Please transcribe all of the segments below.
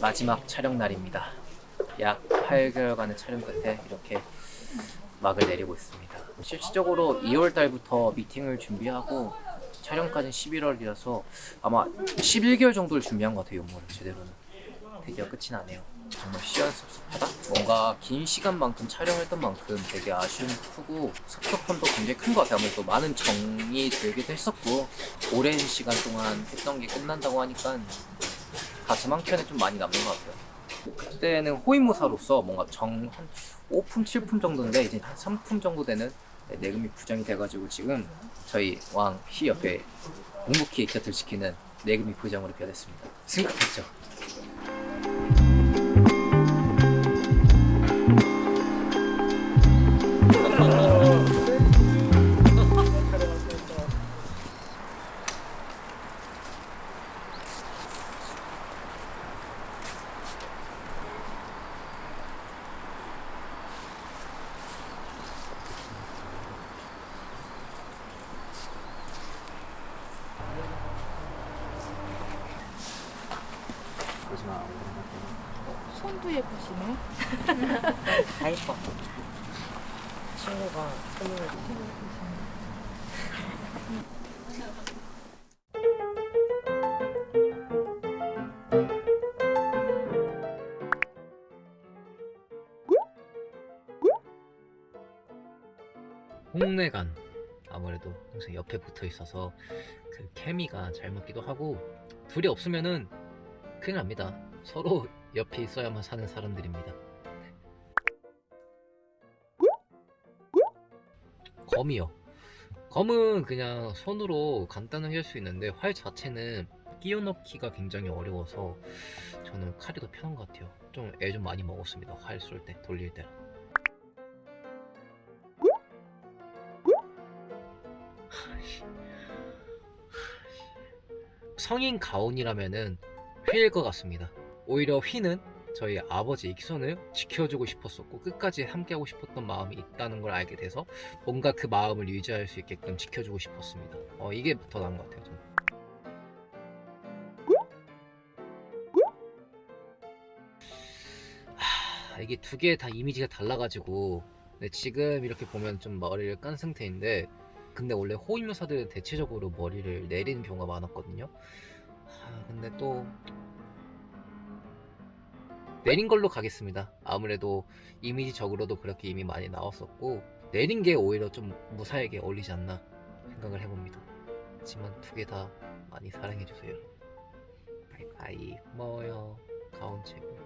마지막 촬영 날입니다. 약 8개월간의 촬영 끝에 이렇게 막을 내리고 있습니다. 실질적으로 2월 달부터 미팅을 준비하고 촬영까지는 11월이라서 아마 11개월 정도를 준비한 것 같아요, 용모를 제대로는. 드디어 끝이 나네요. 정말 시원섭섭하다? 뭔가 긴 시간만큼 촬영했던 만큼 되게 아쉬움이 크고 섭섭함도 굉장히 큰 것 같아요. 아무래도 많은 정이 들기도 했었고 오랜 시간 동안 했던 게 끝난다고 하니까 가슴 한 켠에 좀 많이 남는 것 같아요. 그때는 호위무사로서 뭔가 정 한 5품, 7품 정도인데 이제 한 3품 정도 되는 내금이 부장이 돼가지고 지금 저희 왕 희 옆에 묵묵히 곁을 지키는 내금이 부장으로 변했습니다. 승급했죠. 예쁘시네. 다 예뻐. 친구가 선물을 홍내간 아무래도 항상 옆에 붙어 있어서 그 케미가 잘 맞기도 하고 둘이 없으면은 큰일 납니다. 서로 옆에 있어야만 사는 사람들입니다. 검이요. 검은 그냥 손으로 간단하게 할 수 있는데 활 자체는 끼워 넣기가 굉장히 어려워서 저는 칼이 더 편한 것 같아요. 좀 애좀 많이 먹었습니다. 활 쏠 때, 돌릴 때. 성인 가온이라면은 휘일 것 같습니다. 오히려 휘는 저희 아버지 익손을 지켜주고 싶었었고 끝까지 함께하고 싶었던 마음이 있다는 걸 알게 돼서 뭔가 그 마음을 유지할 수 있게끔 지켜주고 싶었습니다. 어, 이게 더 나은 것 같아요. 저는. 하, 이게 두 개 다 이미지가 달라가지고 근데 지금 이렇게 보면 좀 머리를 깐 상태인데 근데 원래 호위무사들은 대체적으로 머리를 내리는 경우가 많았거든요. 하, 근데 또 내린 걸로 가겠습니다. 아무래도 이미지적으로도 그렇게 이미 많이 나왔었고 내린 게 오히려 좀 무사하게 어울리지 않나 생각을 해봅니다. 하지만 두 개 다 많이 사랑해주세요. 바이바이 고마워요. 가온 최고.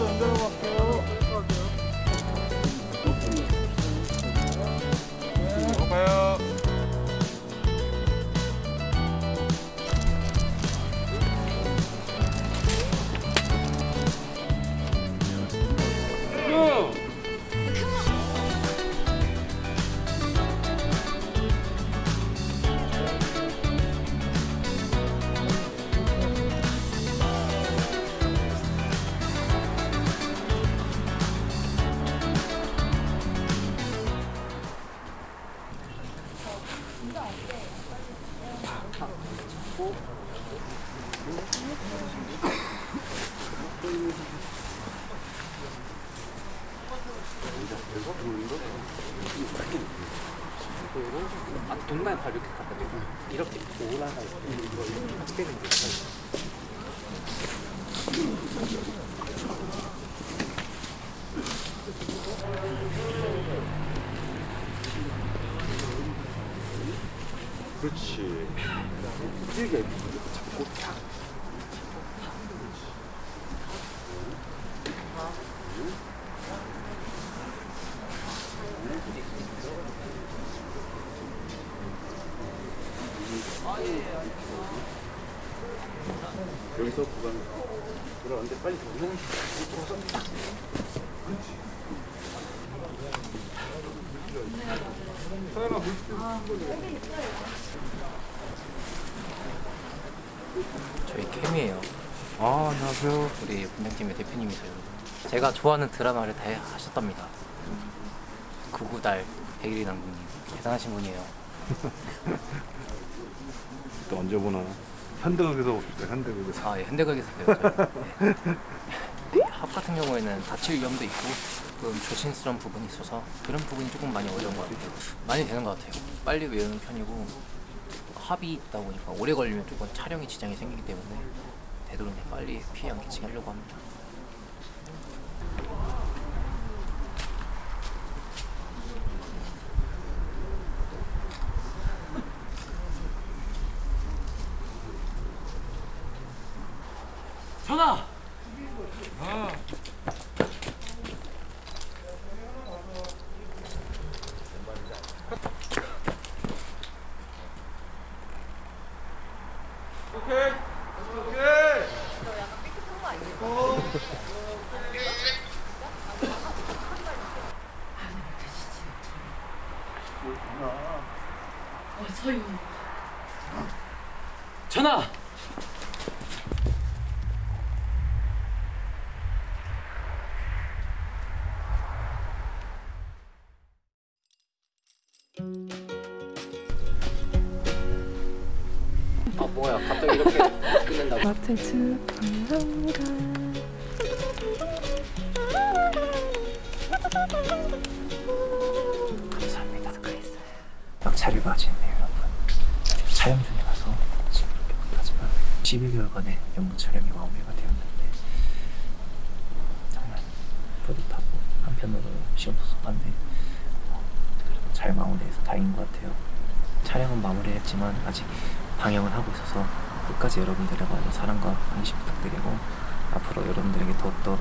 연결하고 갈게요. 아, 동반 바로 이렇게 갖다 대고 이렇게 올라가 이거 이렇게 같이 되는 게 그렇지. 길게 잡고 탁. 여기서 구간 그런데 빨리 정리해 서연아 저희 캠이에요. 아 안녕하세요. 우리 분장팀의 대표님이세요. 제가 좋아하는 드라마를 다 하셨답니다. 구구달 백일이 남궁님. 대단하신 분이에요. 또 언제 보나 현대극에서 봅시다 현대극에서 아, 예, 현대극에서 배웠죠. 네. 네, 합 같은 경우에는 다칠 위험도 있고 조금 조심스러운 부분이 있어서 그런 부분이 조금 많이 어려운 것 같아요. 많이 되는 것 같아요. 빨리 외우는 편이고 합이 있다 보니까 오래 걸리면 조금 촬영에 지장이 생기기 때문에 되도록 빨리 피해 안 끼치게 하려고 합니다. 전화! 아 뭐야 갑자기 이렇게 끝낸다고 앞에 축하합니다. 감사합니다 막차를 맞이했네요 여러분 촬영 중이라서 지금 이렇게 못하지만 12개월 간의 연구 촬영이 마무리가 되었는데 정말 뿌듯하고 한편으로 시원섭섭한데 어, 그래도 잘 마무리해서 다행인 것 같아요. 촬영은 마무리했지만 아직 방영을 하고 있어서 끝까지 여러분들의 많은 사랑과 관심 부탁드리고 앞으로 여러분들에게 더욱더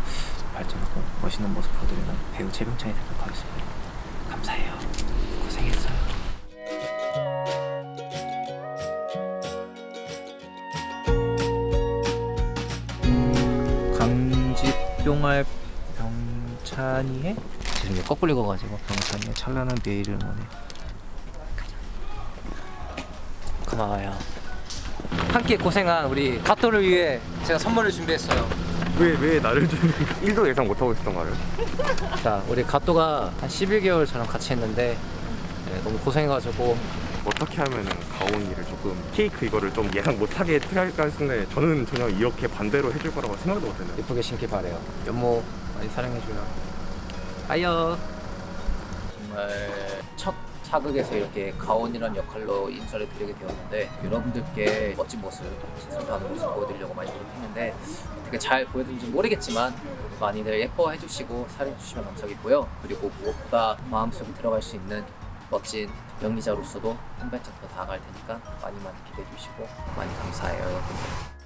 발전하고 멋있는 모습 보여드리는 배우 최병찬이 되도록 하겠습니다. 감사해요. 고생했어요 강집병활 병찬이의 지금 이게 거꾸로 읽어가지고 병찬이의 찬란한 내일을 원해 고마워요. 함께 고생한 우리 가토를 위해 제가 선물을 준비했어요. 왜 왜 나를 좀 1도 예상 못하고 있었던 거를 자 우리 가토가 한 11개월 저랑 같이 했는데 네, 너무 고생해가지고 어떻게 하면은 가온이를 조금 케이크 이거를 좀 예상 못하게 할까 했는데 저는 전혀 이렇게 반대로 해줄 거라고 생각도 못했는데 예쁘게 신길 바래요. 연모 많이 사랑해줘요. 아이요. 정말 첫 사극에서 이렇게 가온이란 역할로 인사를 드리게 되었는데 여러분들께 멋진 모습 신선한 모습 보여드리려고 많이 노력했는데 어떻게 잘 보여드린지 모르겠지만 많이들 예뻐해 주시고 사랑해 주시면 감사하겠고요. 그리고 무엇보다 마음속에 들어갈 수 있는 멋진 연기자로서도 한 발짝 더 다가갈 테니까 많이 많이 기대해 주시고 많이 감사해요 여러분